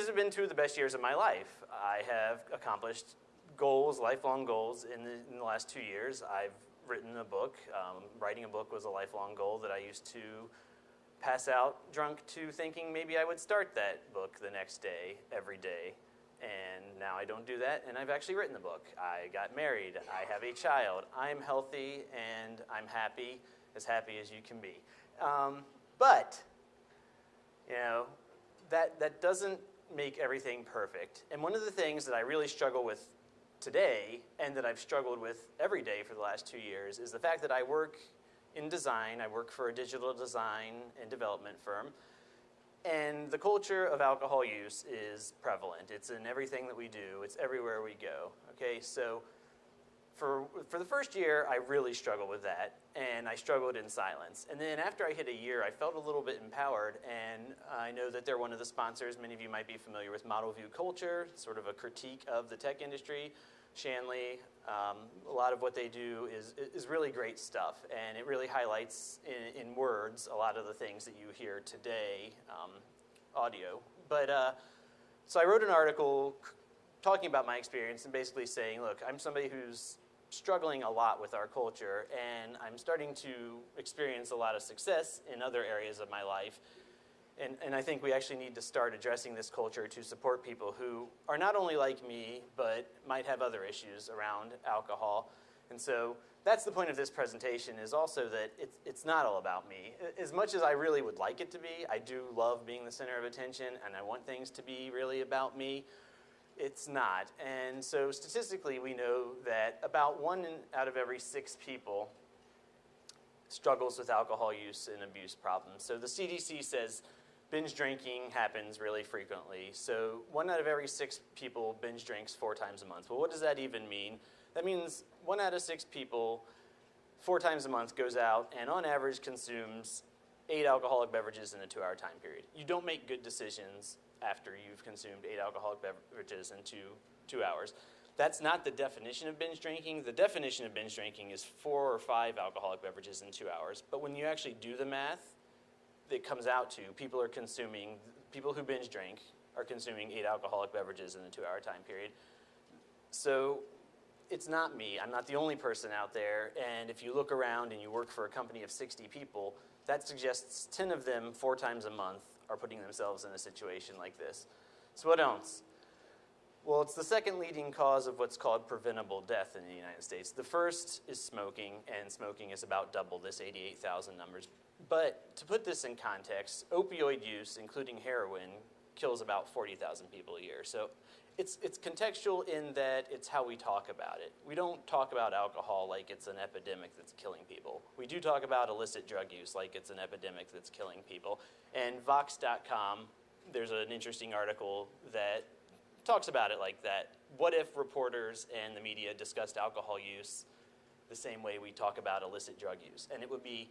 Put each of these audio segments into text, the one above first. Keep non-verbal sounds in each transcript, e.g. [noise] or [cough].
These have been two of the best years of my life. I have accomplished goals, lifelong goals in the, in the last two years. I've written a book. Um, writing a book was a lifelong goal that I used to pass out drunk to thinking maybe I would start that book the next day, every day. And now I don't do that, and I've actually written the book. I got married, I have a child, I'm healthy, and I'm happy, as happy as you can be. Um, but, you know, that, that doesn't make everything perfect. And one of the things that I really struggle with today, and that I've struggled with every day for the last two years, is the fact that I work in design. I work for a digital design and development firm. And the culture of alcohol use is prevalent. It's in everything that we do. It's everywhere we go. Okay, so for, for the first year, I really struggled with that, and I struggled in silence. And then after I hit a year, I felt a little bit empowered, and I know that they're one of the sponsors. Many of you might be familiar with Model View Culture, sort of a critique of the tech industry. Shanley, um, a lot of what they do is, is really great stuff, and it really highlights in, in words a lot of the things that you hear today, um, audio. But uh, so I wrote an article talking about my experience and basically saying, look, I'm somebody who's struggling a lot with our culture, and I'm starting to experience a lot of success in other areas of my life and, and I think we actually need to start addressing this culture to support people who are not only like me, but might have other issues around alcohol. And so that's the point of this presentation is also that it's, it's not all about me. As much as I really would like it to be, I do love being the center of attention and I want things to be really about me. It's not. And so statistically, we know that about one out of every six people struggles with alcohol use and abuse problems. So the CDC says binge drinking happens really frequently. So one out of every six people binge drinks four times a month. Well, what does that even mean? That means one out of six people four times a month goes out and on average consumes eight alcoholic beverages in a two hour time period. You don't make good decisions after you've consumed eight alcoholic beverages in two, two hours. That's not the definition of binge drinking. The definition of binge drinking is four or five alcoholic beverages in two hours. But when you actually do the math, it comes out to people are consuming, people who binge drink are consuming eight alcoholic beverages in a two hour time period. So it's not me. I'm not the only person out there. And if you look around and you work for a company of 60 people, that suggests 10 of them four times a month are putting themselves in a situation like this. So what else? Well, it's the second leading cause of what's called preventable death in the United States. The first is smoking, and smoking is about double this 88,000 numbers but to put this in context, opioid use, including heroin, kills about 40,000 people a year. So it's, it's contextual in that it's how we talk about it. We don't talk about alcohol like it's an epidemic that's killing people. We do talk about illicit drug use like it's an epidemic that's killing people. And Vox.com, there's an interesting article that talks about it like that. What if reporters and the media discussed alcohol use the same way we talk about illicit drug use? And it would be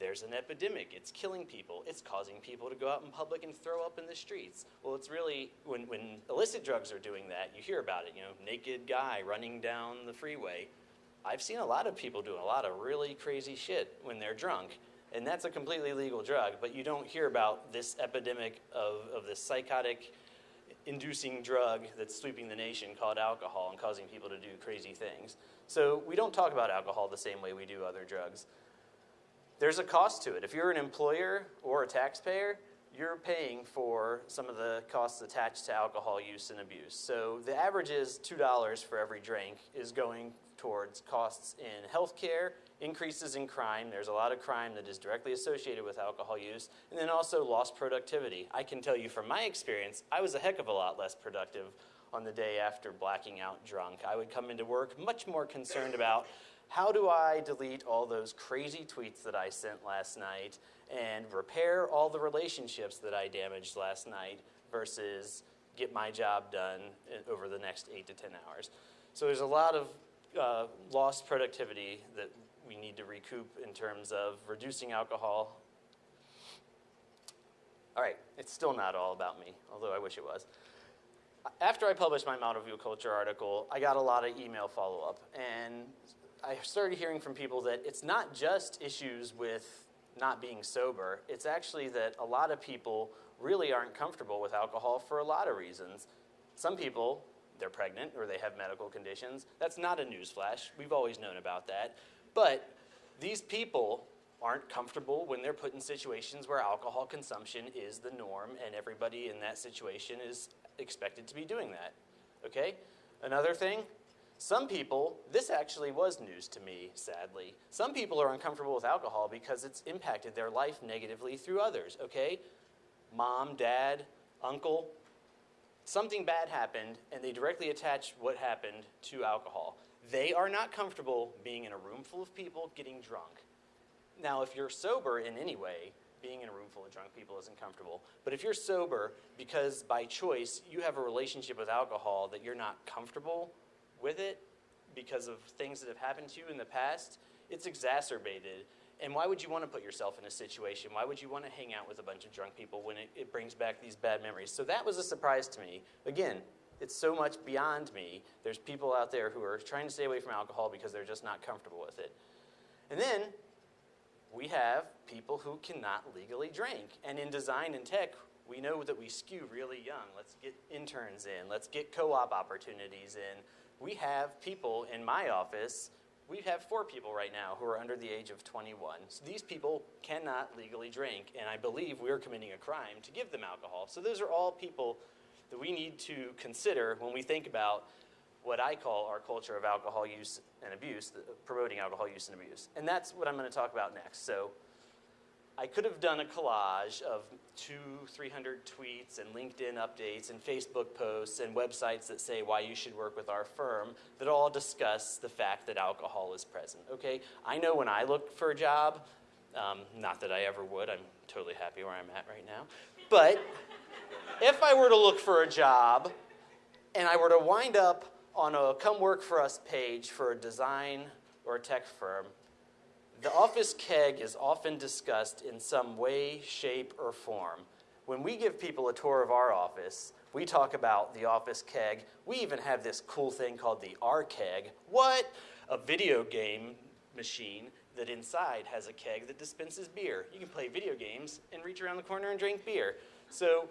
there's an epidemic, it's killing people, it's causing people to go out in public and throw up in the streets. Well, it's really, when, when illicit drugs are doing that, you hear about it, you know, naked guy running down the freeway. I've seen a lot of people doing a lot of really crazy shit when they're drunk, and that's a completely legal drug, but you don't hear about this epidemic of, of this psychotic inducing drug that's sweeping the nation called alcohol and causing people to do crazy things. So we don't talk about alcohol the same way we do other drugs there's a cost to it. If you're an employer or a taxpayer, you're paying for some of the costs attached to alcohol use and abuse. So the average is $2 for every drink is going towards costs in healthcare, increases in crime. There's a lot of crime that is directly associated with alcohol use, and then also lost productivity. I can tell you from my experience, I was a heck of a lot less productive on the day after blacking out drunk. I would come into work much more concerned about how do I delete all those crazy tweets that I sent last night and repair all the relationships that I damaged last night versus get my job done over the next eight to 10 hours. So there's a lot of uh, lost productivity that we need to recoup in terms of reducing alcohol. All right, it's still not all about me, although I wish it was. After I published my Model View Culture article, I got a lot of email follow-up, and I started hearing from people that it's not just issues with not being sober. It's actually that a lot of people really aren't comfortable with alcohol for a lot of reasons. Some people, they're pregnant or they have medical conditions. That's not a newsflash. We've always known about that. But these people aren't comfortable when they're put in situations where alcohol consumption is the norm and everybody in that situation is expected to be doing that. Okay? Another thing, some people, this actually was news to me, sadly. Some people are uncomfortable with alcohol because it's impacted their life negatively through others, okay? Mom, dad, uncle, something bad happened and they directly attach what happened to alcohol. They are not comfortable being in a room full of people getting drunk. Now, if you're sober in any way, being in a room full of drunk people isn't comfortable. But if you're sober because by choice you have a relationship with alcohol that you're not comfortable with it because of things that have happened to you in the past, it's exacerbated. And why would you want to put yourself in a situation? Why would you want to hang out with a bunch of drunk people when it, it brings back these bad memories? So that was a surprise to me. Again, it's so much beyond me. There's people out there who are trying to stay away from alcohol because they're just not comfortable with it. And then we have people who cannot legally drink. And in design and tech, we know that we skew really young. Let's get interns in. Let's get co-op opportunities in. We have people in my office, we have four people right now who are under the age of 21. So these people cannot legally drink, and I believe we're committing a crime to give them alcohol. So those are all people that we need to consider when we think about what I call our culture of alcohol use and abuse, promoting alcohol use and abuse. And that's what I'm going to talk about next. So I could have done a collage of two, 300 tweets and LinkedIn updates and Facebook posts and websites that say why you should work with our firm that all discuss the fact that alcohol is present, okay? I know when I look for a job, um, not that I ever would, I'm totally happy where I'm at right now, but if I were to look for a job and I were to wind up on a come work for us page for a design or a tech firm, the office keg is often discussed in some way, shape, or form. When we give people a tour of our office, we talk about the office keg. We even have this cool thing called the R keg. What? A video game machine that inside has a keg that dispenses beer. You can play video games and reach around the corner and drink beer. So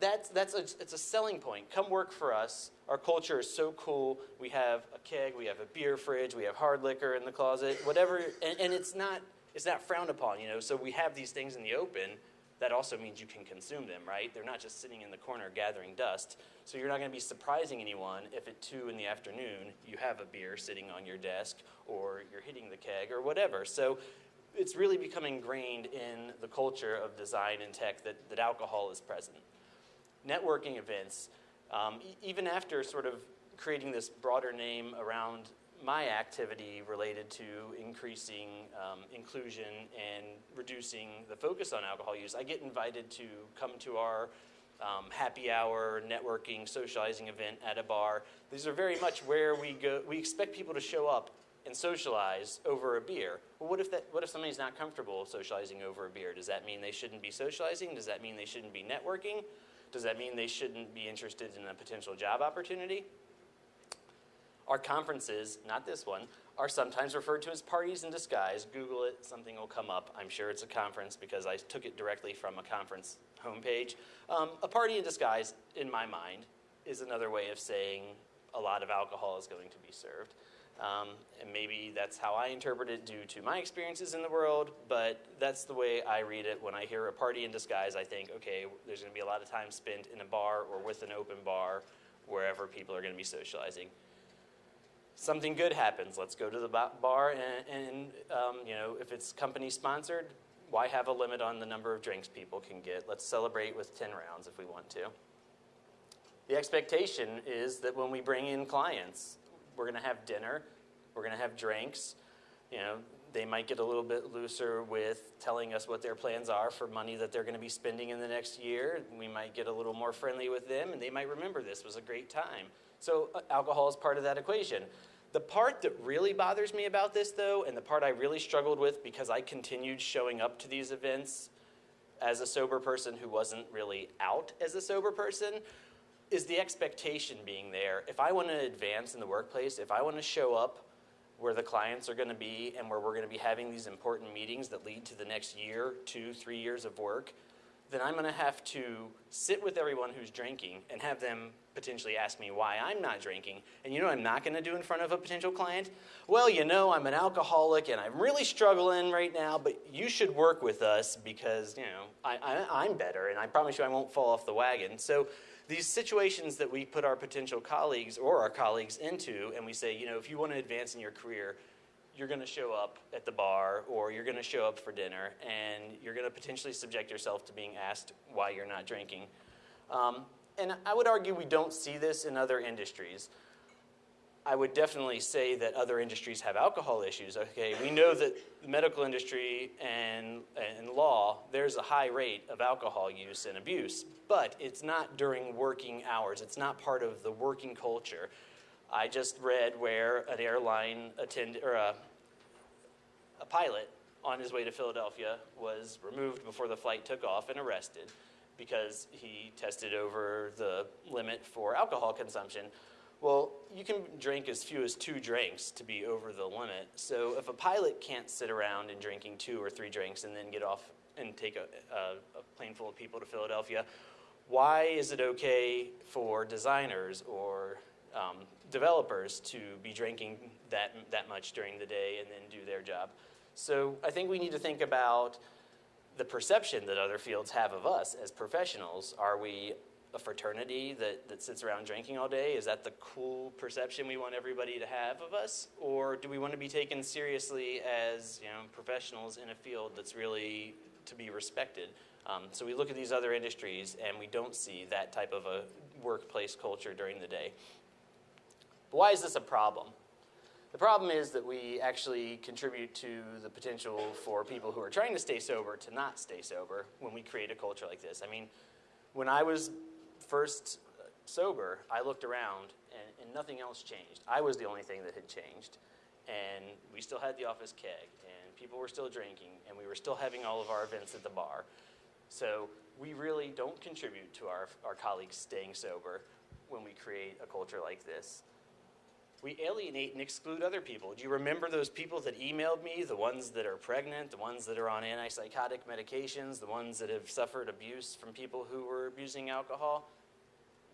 that's, that's a, it's a selling point. Come work for us. Our culture is so cool. We have a keg, we have a beer fridge, we have hard liquor in the closet, whatever. And, and it's, not, it's not frowned upon, you know. So we have these things in the open. That also means you can consume them, right? They're not just sitting in the corner gathering dust. So you're not going to be surprising anyone if at 2 in the afternoon you have a beer sitting on your desk or you're hitting the keg or whatever. So it's really become ingrained in the culture of design and tech that, that alcohol is present networking events, um, e even after sort of creating this broader name around my activity related to increasing um, inclusion and reducing the focus on alcohol use, I get invited to come to our um, happy hour, networking, socializing event at a bar. These are very much where we go. We expect people to show up and socialize over a beer. Well, what if that? What if somebody's not comfortable socializing over a beer? Does that mean they shouldn't be socializing? Does that mean they shouldn't be networking? Does that mean they shouldn't be interested in a potential job opportunity? Our conferences, not this one, are sometimes referred to as parties in disguise. Google it, something will come up. I'm sure it's a conference because I took it directly from a conference homepage. Um, a party in disguise, in my mind, is another way of saying a lot of alcohol is going to be served. Um, and maybe that's how I interpret it due to my experiences in the world, but that's the way I read it. When I hear a party in disguise, I think, okay, there's going to be a lot of time spent in a bar or with an open bar wherever people are going to be socializing. Something good happens. Let's go to the bar, and, and um, you know, if it's company sponsored, why have a limit on the number of drinks people can get? Let's celebrate with 10 rounds if we want to. The expectation is that when we bring in clients, we're going to have dinner, we're going to have drinks. You know, they might get a little bit looser with telling us what their plans are for money that they're going to be spending in the next year. We might get a little more friendly with them, and they might remember this was a great time. So uh, alcohol is part of that equation. The part that really bothers me about this, though, and the part I really struggled with because I continued showing up to these events as a sober person who wasn't really out as a sober person, is the expectation being there. If I want to advance in the workplace, if I want to show up where the clients are going to be and where we're going to be having these important meetings that lead to the next year, two, three years of work, then I'm going to have to sit with everyone who's drinking and have them potentially ask me why I'm not drinking. And you know I'm not going to do in front of a potential client? Well, you know, I'm an alcoholic and I'm really struggling right now, but you should work with us because, you know, I, I, am better and I promise you I won't fall off the wagon. So these situations that we put our potential colleagues or our colleagues into and we say, you know, if you want to advance in your career, you're going to show up at the bar or you're going to show up for dinner and you're going to potentially subject yourself to being asked why you're not drinking. Um, and I would argue we don't see this in other industries. I would definitely say that other industries have alcohol issues. Okay, we know that the medical industry and, and law, there's a high rate of alcohol use and abuse, but it's not during working hours. It's not part of the working culture. I just read where an airline attend or a, a pilot on his way to Philadelphia was removed before the flight took off and arrested because he tested over the limit for alcohol consumption. Well, you can drink as few as two drinks to be over the limit. So if a pilot can't sit around and drinking two or three drinks and then get off and take a, a, a plane full of people to Philadelphia, why is it okay for designers or um, developers to be drinking that, that much during the day and then do their job. So I think we need to think about the perception that other fields have of us as professionals. Are we a fraternity that, that sits around drinking all day? Is that the cool perception we want everybody to have of us? Or do we want to be taken seriously as you know, professionals in a field that's really to be respected? Um, so we look at these other industries and we don't see that type of a workplace culture during the day. But why is this a problem? The problem is that we actually contribute to the potential for people who are trying to stay sober to not stay sober when we create a culture like this. I mean, when I was first uh, sober, I looked around and, and nothing else changed. I was the only thing that had changed. And we still had the office keg, and people were still drinking, and we were still having all of our events at the bar. So we really don't contribute to our, our colleagues staying sober when we create a culture like this we alienate and exclude other people. Do you remember those people that emailed me, the ones that are pregnant, the ones that are on antipsychotic medications, the ones that have suffered abuse from people who were abusing alcohol?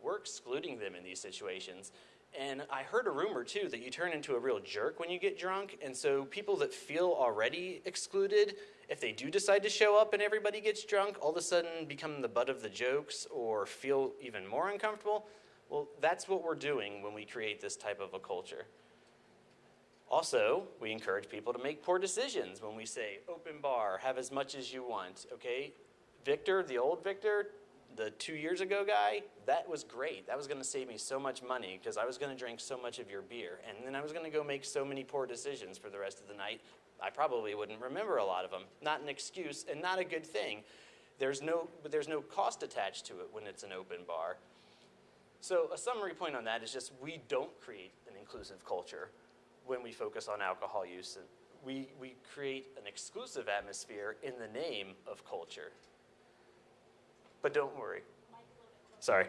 We're excluding them in these situations. And I heard a rumor too that you turn into a real jerk when you get drunk. And so people that feel already excluded, if they do decide to show up and everybody gets drunk, all of a sudden become the butt of the jokes or feel even more uncomfortable. Well, that's what we're doing when we create this type of a culture. Also, we encourage people to make poor decisions when we say open bar, have as much as you want, okay? Victor, the old Victor, the two years ago guy, that was great. That was going to save me so much money because I was going to drink so much of your beer. And then I was going to go make so many poor decisions for the rest of the night. I probably wouldn't remember a lot of them. Not an excuse and not a good thing. There's no, there's no cost attached to it when it's an open bar. So a summary point on that is just we don't create an inclusive culture when we focus on alcohol use. We, we create an exclusive atmosphere in the name of culture. But don't worry. Sorry,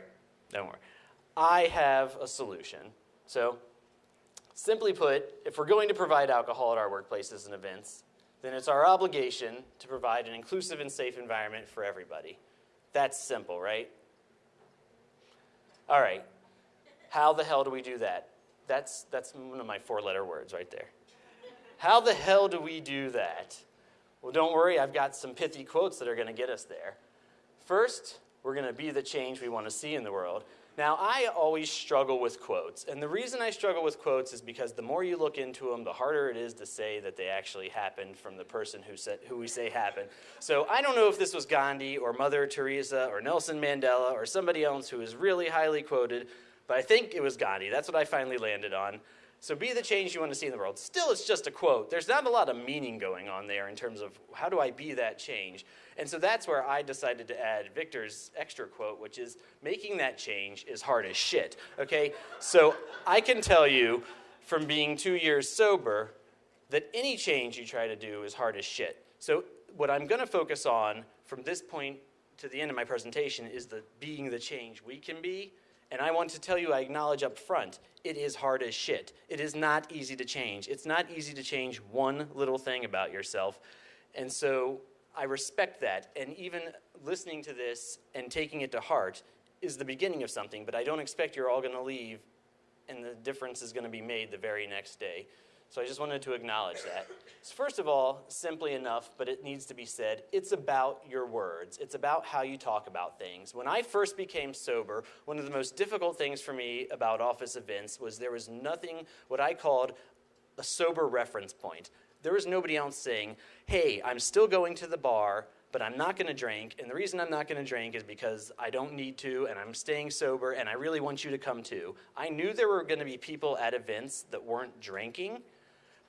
don't worry. I have a solution. So simply put, if we're going to provide alcohol at our workplaces and events, then it's our obligation to provide an inclusive and safe environment for everybody. That's simple, right? All right. How the hell do we do that? That's, that's one of my four letter words right there. How the hell do we do that? Well, don't worry, I've got some pithy quotes that are going to get us there. First, we're going to be the change we want to see in the world. Now, I always struggle with quotes, and the reason I struggle with quotes is because the more you look into them, the harder it is to say that they actually happened from the person who said who we say happened. So I don't know if this was Gandhi or Mother Teresa or Nelson Mandela or somebody else who is really highly quoted, but I think it was Gandhi. That's what I finally landed on. So be the change you want to see in the world. Still, it's just a quote. There's not a lot of meaning going on there in terms of how do I be that change. And so that's where I decided to add Victor's extra quote, which is making that change is hard as shit. Okay? So I can tell you from being two years sober that any change you try to do is hard as shit. So what I'm going to focus on from this point to the end of my presentation is the being the change we can be and I want to tell you, I acknowledge up front, it is hard as shit. It is not easy to change. It's not easy to change one little thing about yourself. And so I respect that, and even listening to this and taking it to heart is the beginning of something, but I don't expect you're all going to leave and the difference is going to be made the very next day. So I just wanted to acknowledge that. So first of all, simply enough, but it needs to be said, it's about your words. It's about how you talk about things. When I first became sober, one of the most difficult things for me about office events was there was nothing, what I called a sober reference point. There was nobody else saying, hey, I'm still going to the bar, but I'm not going to drink. And the reason I'm not going to drink is because I don't need to, and I'm staying sober, and I really want you to come too. I knew there were going to be people at events that weren't drinking,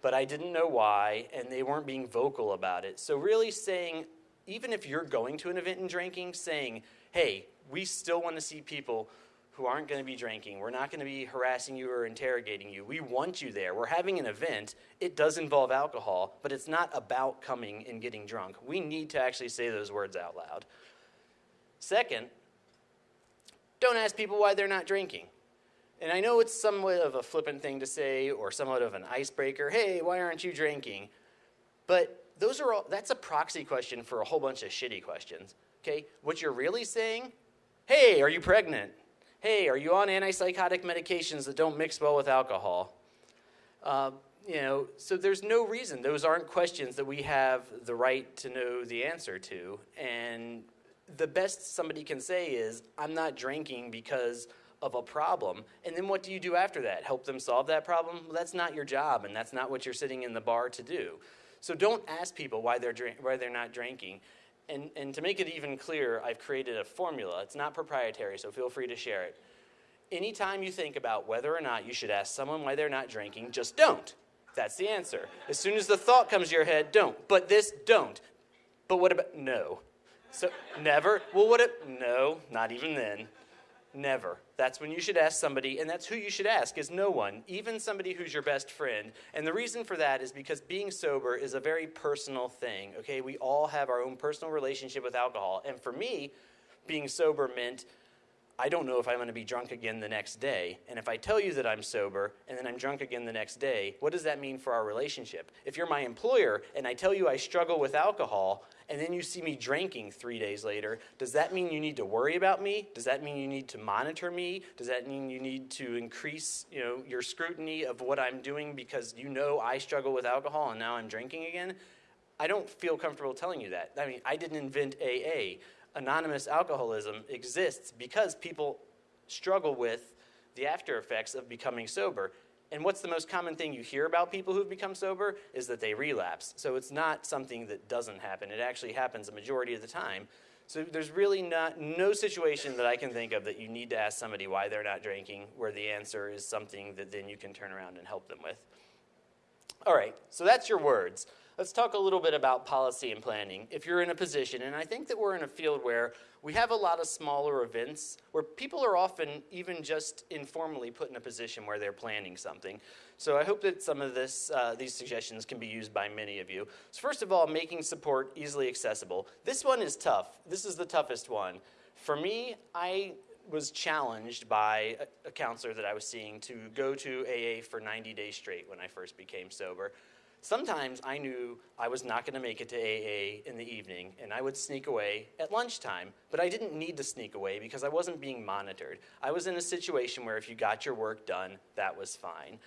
but I didn't know why, and they weren't being vocal about it. So, really saying, even if you're going to an event and drinking, saying, hey, we still want to see people who aren't going to be drinking. We're not going to be harassing you or interrogating you. We want you there. We're having an event. It does involve alcohol, but it's not about coming and getting drunk. We need to actually say those words out loud. Second, don't ask people why they're not drinking. And I know it's somewhat of a flippant thing to say or somewhat of an icebreaker. Hey, why aren't you drinking? But those are all that's a proxy question for a whole bunch of shitty questions. Okay? What you're really saying, hey, are you pregnant? hey, are you on antipsychotic medications that don't mix well with alcohol? Uh, you know, so there's no reason. Those aren't questions that we have the right to know the answer to. And the best somebody can say is, I'm not drinking because of a problem. And then what do you do after that? Help them solve that problem? Well, that's not your job, and that's not what you're sitting in the bar to do. So don't ask people why they're, why they're not drinking. And, and to make it even clearer, I've created a formula. It's not proprietary, so feel free to share it. Anytime you think about whether or not you should ask someone why they're not drinking, just don't. That's the answer. As soon as the thought comes to your head, don't. But this, don't. But what about, no. So, never? Well, what if, no, not even then. Never. That's when you should ask somebody, and that's who you should ask, is no one, even somebody who's your best friend. And the reason for that is because being sober is a very personal thing, okay? We all have our own personal relationship with alcohol. And for me, being sober meant I don't know if I'm going to be drunk again the next day. And if I tell you that I'm sober and then I'm drunk again the next day, what does that mean for our relationship? If you're my employer and I tell you I struggle with alcohol and then you see me drinking three days later, does that mean you need to worry about me? Does that mean you need to monitor me? Does that mean you need to increase you know, your scrutiny of what I'm doing because you know I struggle with alcohol and now I'm drinking again? I don't feel comfortable telling you that. I mean, I didn't invent AA anonymous alcoholism exists because people struggle with the after effects of becoming sober. And what's the most common thing you hear about people who've become sober is that they relapse. So it's not something that doesn't happen. It actually happens a majority of the time. So there's really not no situation that I can think of that you need to ask somebody why they're not drinking where the answer is something that then you can turn around and help them with. All right, so that's your words. Let's talk a little bit about policy and planning. If you're in a position, and I think that we're in a field where we have a lot of smaller events where people are often even just informally put in a position where they're planning something. So I hope that some of this, uh, these suggestions can be used by many of you. So first of all, making support easily accessible. This one is tough. This is the toughest one. For me, I was challenged by a, a counselor that I was seeing to go to AA for 90 days straight when I first became sober. Sometimes I knew I was not going to make it to AA in the evening, and I would sneak away at lunchtime. But I didn't need to sneak away because I wasn't being monitored. I was in a situation where if you got your work done, that was fine.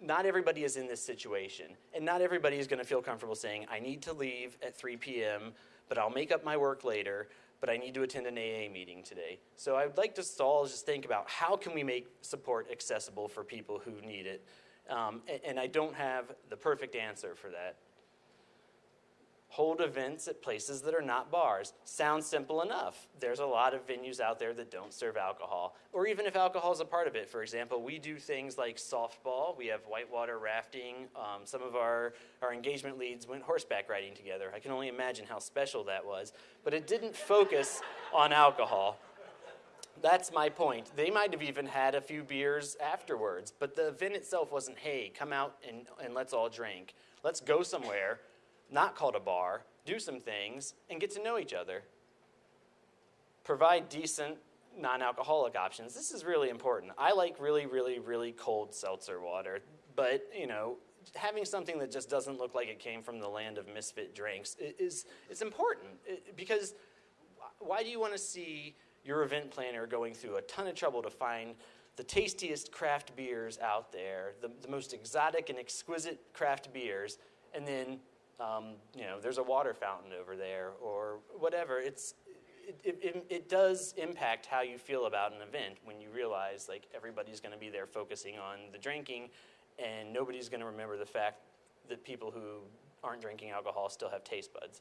Not everybody is in this situation, and not everybody is going to feel comfortable saying, I need to leave at 3 p.m., but I'll make up my work later, but I need to attend an AA meeting today. So I would like to all just think about how can we make support accessible for people who need it um, and, and I don't have the perfect answer for that. Hold events at places that are not bars. Sounds simple enough. There's a lot of venues out there that don't serve alcohol. Or even if alcohol is a part of it. For example, we do things like softball, we have whitewater rafting. Um, some of our, our engagement leads went horseback riding together. I can only imagine how special that was. But it didn't focus on alcohol. That's my point. They might have even had a few beers afterwards, but the event itself wasn't, hey, come out and, and let's all drink. Let's go somewhere, not called a bar, do some things, and get to know each other. Provide decent non alcoholic options. This is really important. I like really, really, really cold seltzer water, but, you know, having something that just doesn't look like it came from the land of misfit drinks is, is important because why do you want to see your event planner going through a ton of trouble to find the tastiest craft beers out there, the, the most exotic and exquisite craft beers, and then um, you know there's a water fountain over there or whatever. It's it, it, it, does impact how you feel about an event when you realize like everybody's going to be there focusing on the drinking, and nobody's going to remember the fact that people who aren't drinking alcohol still have taste buds.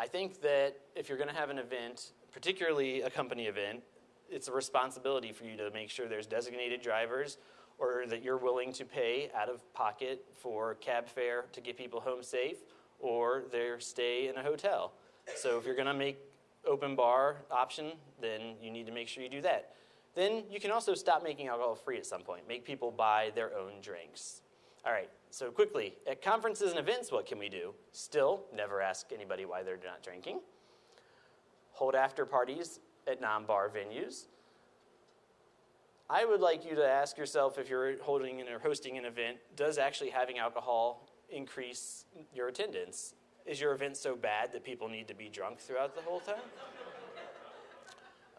I think that if you're going to have an event, particularly a company event, it's a responsibility for you to make sure there's designated drivers or that you're willing to pay out of pocket for cab fare to get people home safe or their stay in a hotel. So if you're going to make open bar option, then you need to make sure you do that. Then you can also stop making alcohol free at some point. Make people buy their own drinks. All right, so quickly, at conferences and events, what can we do? Still, never ask anybody why they're not drinking. Hold after parties at non-bar venues. I would like you to ask yourself if you're holding or hosting an event, does actually having alcohol increase your attendance? Is your event so bad that people need to be drunk throughout the whole time? [laughs]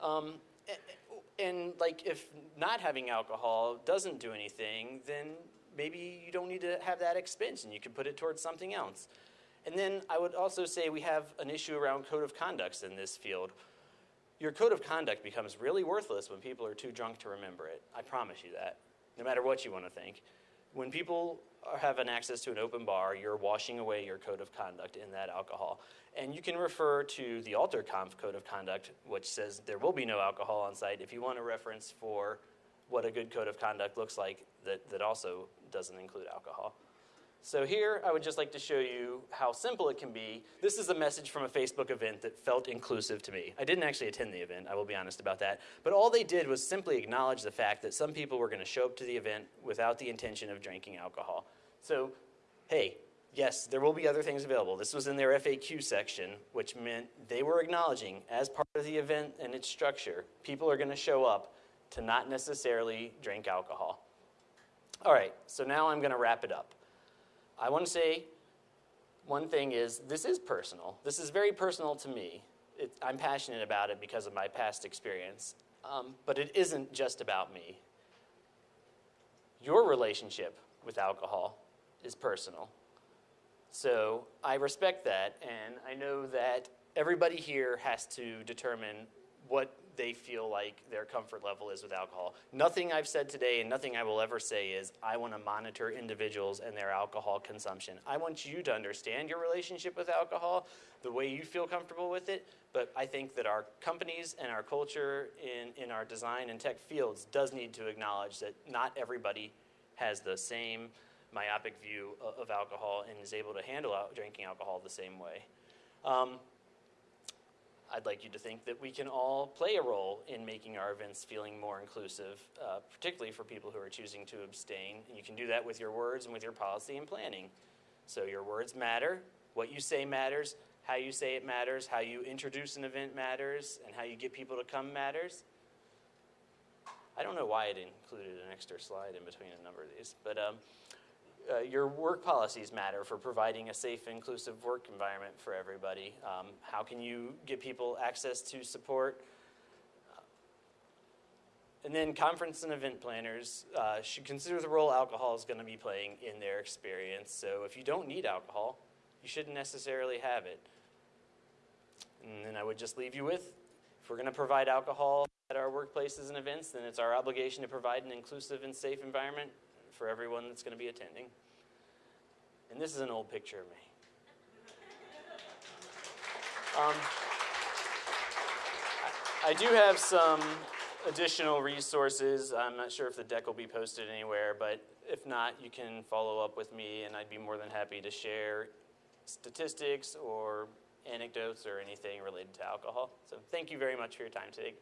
Um, a- and like if not having alcohol doesn't do anything, then maybe you don't need to have that expense and you can put it towards something else. And then I would also say we have an issue around code of conducts in this field. Your code of conduct becomes really worthless when people are too drunk to remember it. I promise you that, no matter what you want to think. When people are- have an access to an open bar, you're washing away your code of conduct in that alcohol. And you can refer to the Alter Conf Code of Conduct, which says there will be no alcohol on site, if you want a reference for what a good code of conduct looks like that, that also doesn't include alcohol. So here, I would just like to show you how simple it can be. This is a message from a Facebook event that felt inclusive to me. I didn't actually attend the event, I will be honest about that. But all they did was simply acknowledge the fact that some people were going to show up to the event without the intention of drinking alcohol. So, hey, yes, there will be other things available. This was in their FAQ section, which meant they were acknowledging, as part of the event and its structure, people are going to show up to not necessarily drink alcohol. All right, so now I'm going to wrap it up. I want to say one thing is this is personal. This is very personal to me. It, I'm passionate about it because of my past experience. Um, but it isn't just about me. Your relationship with alcohol is personal. So I respect that, and I know that everybody here has to determine what they feel like their comfort level is with alcohol. Nothing I've said today and nothing I will ever say is I want to monitor individuals and their alcohol consumption. I want you to understand your relationship with alcohol the way you feel comfortable with it, but I think that our companies and our culture in, in our design and tech fields does need to acknowledge that not everybody has the same myopic view of, alcohol and is able to handle drinking alcohol the same way. Um, I'd like you to think that we can all play a role in making our events feeling more inclusive, uh, particularly for people who are choosing to abstain. And you can do that with your words and with your policy and planning. So your words matter, what you say matters, how you say it matters, how you introduce an event matters, and how you get people to come matters. I don't know why it included an extra slide in between a number of these, but um, uh, your work policies matter for providing a safe, inclusive work environment for everybody. Um, how can you get people access to support? And then conference and event planners uh, should consider the role alcohol is going to be playing in their experience. So if you don't need alcohol, you shouldn't necessarily have it. And then I would just leave you with, if we're going to provide alcohol at our workplaces and events, then it's our obligation to provide an inclusive and safe environment for everyone that's going to be attending. And this is an old picture of me. Um, I I do have some additional resources. I'm not sure if the deck will be posted anywhere, but if not, you can follow up with me, and I'd be more than happy to share statistics or anecdotes or anything related to alcohol. So thank you very much for your time today.